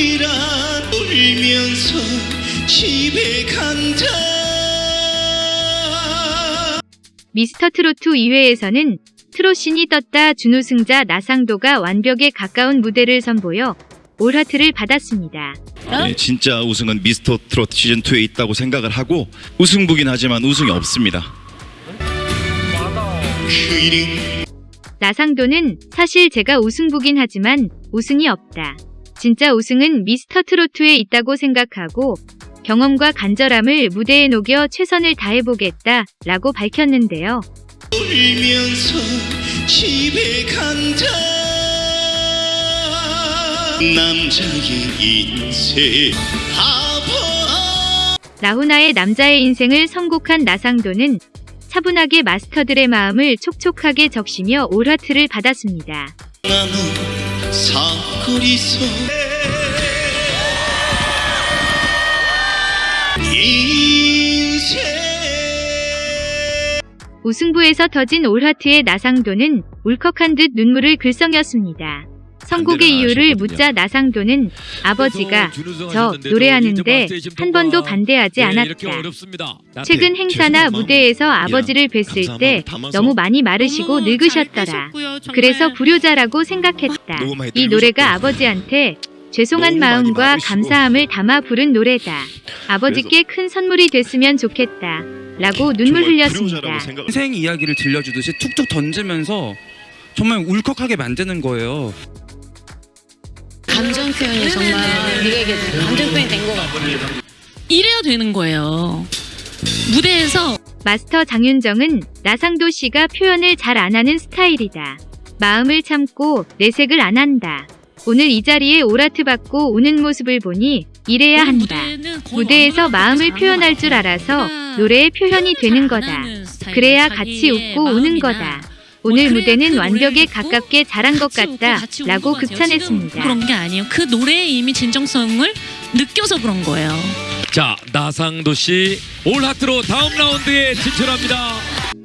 이라 울면서 집에 간다 미스터 트로트 2회에서는 트로신이 떴다 준우승자 나상도가 완벽에 가까운 무대를 선보여 올하트를 받았습니다. 네, 진짜 우승은 미스터 트로트 시즌 2에 있다고 생각을 하고 우승부긴 하지만 우승이 없습니다. 나상도는 사실 제가 우승부긴 하지만 우승이 없다. 진짜 우승은 미스터 트로트에 있다고 생각하고 경험과 간절함을 무대에 녹여 최선을 다해보겠다 라고 밝혔는데요. 울면서 집에 간다 남자의 인생 아파 라후나의 남자의 인생을 선곡한 나상도는 차분하게 마스터들의 마음을 촉촉하게 적시며 올하트를 받았습니다. 나무 사거리서 인생 우승부에서 터진 올하트의 나상도는 울컥한 듯 눈물을 글썽였습니다. 선곡의 이유를. 묻자 나상도는 아버지가 저 노래하는데 이제 한 번도 반대하지 네, 않았다. 어렵습니다. 최근 네, 행사나 무대에서 아버지를 뵀을 때 너무 많이 마르시고 늙으셨더라. 그래서 불효자라고 생각했다. 너무 많이 이 노래가. 아버지한테 죄송한 마음과. 감사함을 담아 부른 노래다. 아버지께 큰 선물이 됐으면 좋겠다. 라고 눈물 흘렸습니다. 인생 이야기를 들려주듯이 툭툭 던지면서 정말 울컥하게 만드는 거예요. 감정 표현이 정말 네가 감정 표현이 된 것 같아. 이래야 되는 거예요. 무대에서 마스터 장윤정은 나상도 씨가 표현을 잘 안 하는 스타일이다. 마음을 참고 내색을 안 한다. 오늘 이 자리에 오라트 받고 우는 모습을 보니 이래야 한다. 무대에서 마음을 표현할 것줄 같아요. 알아서 노래의 표현이 되는 잘 거다. 그래야 같이 웃고 우는 거다. 뭐 오늘 그래야 무대는 그 완벽에 가깝게 잘한 것 같다. 라고. 극찬했습니다. 그런 게 아니에요. 그 노래에 이미 진정성을 느껴서 그런 거예요. 자 나상도 씨 올하트로 다음 라운드에 진출합니다.